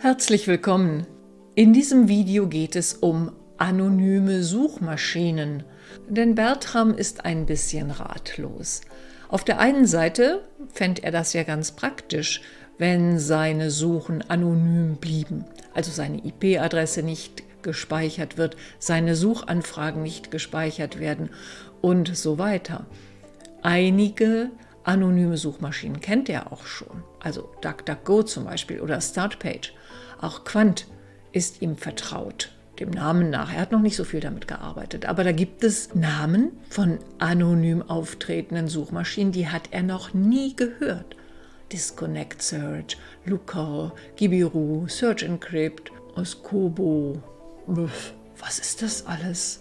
Herzlich willkommen. In diesem Video geht es um anonyme Suchmaschinen. Denn Bertram ist ein bisschen ratlos. Auf der einen Seite fände er das ja ganz praktisch, wenn seine Suchen anonym blieben, also seine IP-Adresse nicht gespeichert wird, seine Suchanfragen nicht gespeichert werden und so weiter. Einige anonyme Suchmaschinen kennt er auch schon, also DuckDuckGo zum Beispiel oder Startpage. Auch Quant ist ihm vertraut, dem Namen nach. Er hat noch nicht so viel damit gearbeitet, aber da gibt es Namen von anonym auftretenden Suchmaschinen, die hat er noch nie gehört. Disconnect Search, Looker, Gibiru, Search Encrypt, Oskobo. Was ist das alles?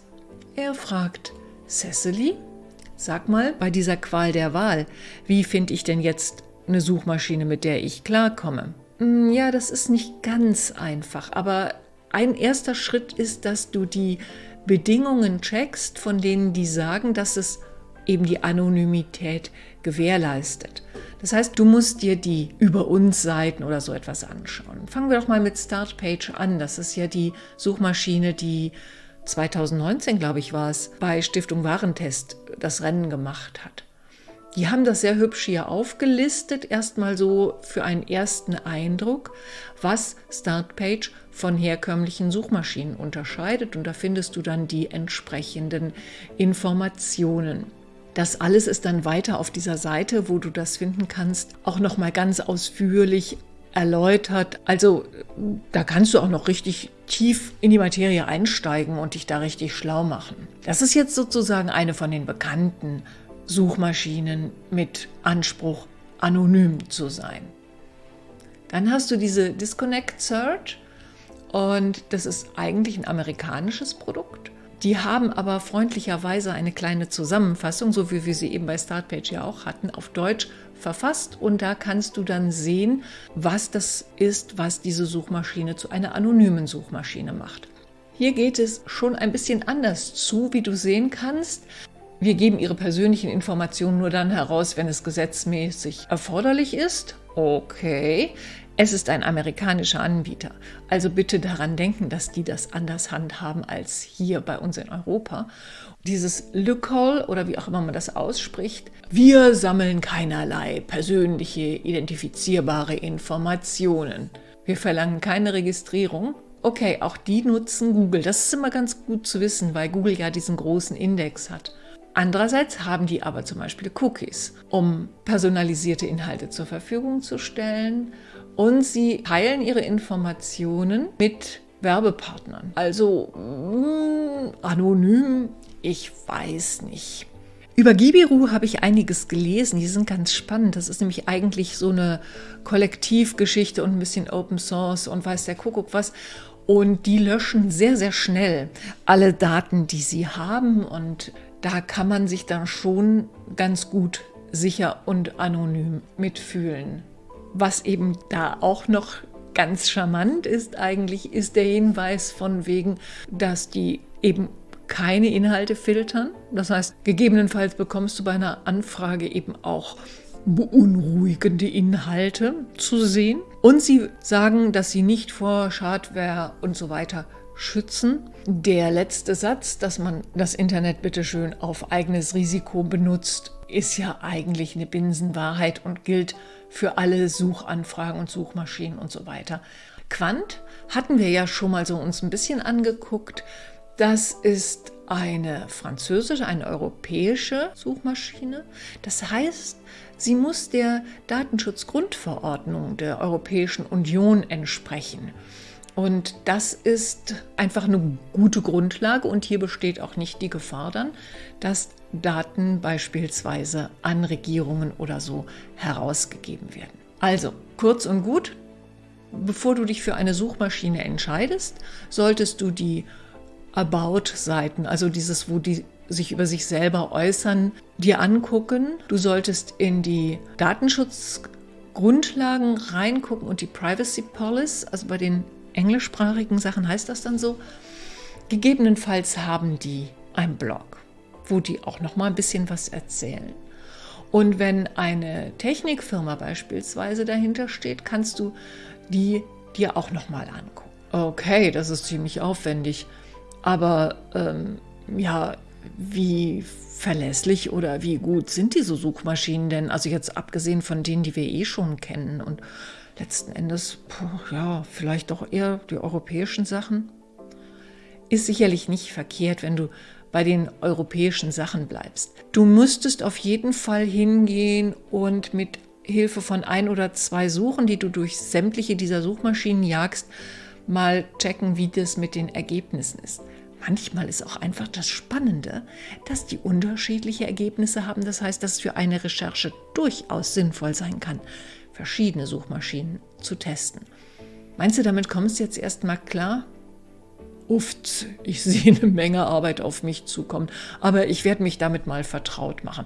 Er fragt, Cecily, sag mal, bei dieser Qual der Wahl, wie finde ich denn jetzt eine Suchmaschine, mit der ich klarkomme? Hm, ja, das ist nicht ganz einfach, aber ein erster Schritt ist, dass du die Bedingungen checkst, von denen die sagen, dass es eben die Anonymität gewährleistet. Das heißt, du musst dir die Über uns Seiten oder so etwas anschauen. Fangen wir doch mal mit Startpage an. Das ist ja die Suchmaschine, die 2019, glaube ich, war es, bei Stiftung Warentest das Rennen gemacht hat. Die haben das sehr hübsch hier aufgelistet, erstmal so für einen ersten Eindruck, was Startpage von herkömmlichen Suchmaschinen unterscheidet. Und da findest du dann die entsprechenden Informationen. Das alles ist dann weiter auf dieser Seite, wo du das finden kannst, auch nochmal ganz ausführlich erläutert. Also da kannst du auch noch richtig tief in die Materie einsteigen und dich da richtig schlau machen. Das ist jetzt sozusagen eine von den bekannten Suchmaschinen mit Anspruch, anonym zu sein. Dann hast du diese Disconnect Search und das ist eigentlich ein amerikanisches Produkt. Die haben aber freundlicherweise eine kleine Zusammenfassung, so wie wir sie eben bei Startpage ja auch hatten, auf Deutsch verfasst. Und da kannst du dann sehen, was das ist, was diese Suchmaschine zu einer anonymen Suchmaschine macht. Hier geht es schon ein bisschen anders zu, wie du sehen kannst. Wir geben ihre persönlichen Informationen nur dann heraus, wenn es gesetzmäßig erforderlich ist. Okay, es ist ein amerikanischer Anbieter, also bitte daran denken, dass die das anders handhaben als hier bei uns in Europa. Dieses Lookhole oder wie auch immer man das ausspricht, wir sammeln keinerlei persönliche identifizierbare Informationen. Wir verlangen keine Registrierung. Okay, auch die nutzen Google. Das ist immer ganz gut zu wissen, weil Google ja diesen großen Index hat. Andererseits haben die aber zum Beispiel Cookies, um personalisierte Inhalte zur Verfügung zu stellen und sie teilen ihre Informationen mit Werbepartnern. Also mh, hm, anonym, ich weiß nicht. Über Gibiru habe ich einiges gelesen, die sind ganz spannend. Das ist nämlich eigentlich so eine Kollektivgeschichte und ein bisschen Open Source und weiß der Kuckuck was. Und die löschen sehr, sehr schnell alle Daten, die sie haben. Und da kann man sich dann schon ganz gut sicher und anonym mitfühlen. Was eben da auch noch ganz charmant ist eigentlich, ist der Hinweis von wegen, dass die eben keine Inhalte filtern. Das heißt, gegebenenfalls bekommst du bei einer Anfrage eben auch beunruhigende Inhalte zu sehen. Und sie sagen, dass sie nicht vor Schadware und so weiter schützen. Der letzte Satz, dass man das Internet bitteschön auf eigenes Risiko benutzt, ist ja eigentlich eine Binsenwahrheit und gilt für alle Suchanfragen und Suchmaschinen und so weiter. Quant hatten wir ja schon mal so uns ein bisschen angeguckt. Das ist eine französische, eine europäische Suchmaschine. Das heißt, sie muss der Datenschutzgrundverordnung der Europäischen Union entsprechen. Und das ist einfach eine gute Grundlage und hier besteht auch nicht die Gefahr dann, dass Daten beispielsweise an Regierungen oder so herausgegeben werden. Also, kurz und gut, bevor du dich für eine Suchmaschine entscheidest, solltest du die About-Seiten, also dieses, wo die sich über sich selber äußern, dir angucken. Du solltest in die Datenschutzgrundlagen reingucken und die Privacy Policy, also bei den englischsprachigen Sachen heißt das dann so. Gegebenenfalls haben die einen Blog, wo die auch noch mal ein bisschen was erzählen. Und wenn eine Technikfirma beispielsweise dahinter steht, kannst du die dir auch nochmal angucken. Okay, das ist ziemlich aufwendig. Aber ähm, ja, wie verlässlich oder wie gut sind diese Suchmaschinen denn? Also jetzt abgesehen von denen, die wir eh schon kennen und letzten Endes, ja, vielleicht doch eher die europäischen Sachen. Ist sicherlich nicht verkehrt, wenn du bei den europäischen Sachen bleibst. Du müsstest auf jeden Fall hingehen und mit Hilfe von ein oder zwei Suchen, die du durch sämtliche dieser Suchmaschinen jagst, mal checken, wie das mit den Ergebnissen ist. Manchmal ist auch einfach das Spannende, dass die unterschiedliche Ergebnisse haben. Das heißt, dass es für eine Recherche durchaus sinnvoll sein kann, verschiedene Suchmaschinen zu testen. Meinst du, damit kommst du jetzt erstmal klar? Uft, ich sehe eine Menge Arbeit auf mich zukommen, aber ich werde mich damit mal vertraut machen.